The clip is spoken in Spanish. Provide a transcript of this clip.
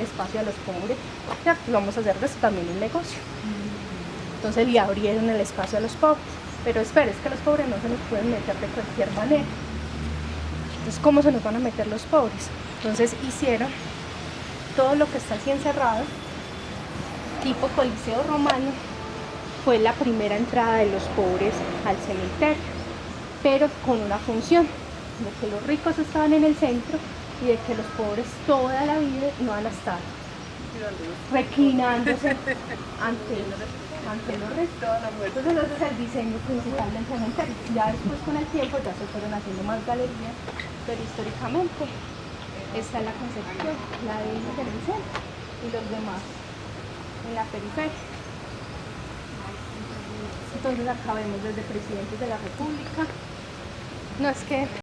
espacio a los pobres, ya vamos a hacer de esto también un negocio. Entonces le abrieron el espacio a los pobres. Pero espera, es que los pobres no se nos pueden meter de cualquier manera. Entonces, ¿cómo se nos van a meter los pobres? Entonces hicieron todo lo que está así encerrado, tipo coliseo romano, fue la primera entrada de los pobres al cementerio, pero con una función, de que los ricos estaban en el centro y de que los pobres toda la vida iban a estar reclinándose ante, ante los ricos. Entonces ese es el diseño principal del cementerio. Ya después con el tiempo ya se fueron haciendo más galerías, pero históricamente esta es la concepción, la de ellos y los demás en la periferia. Entonces acá vemos desde presidentes de la república. No es que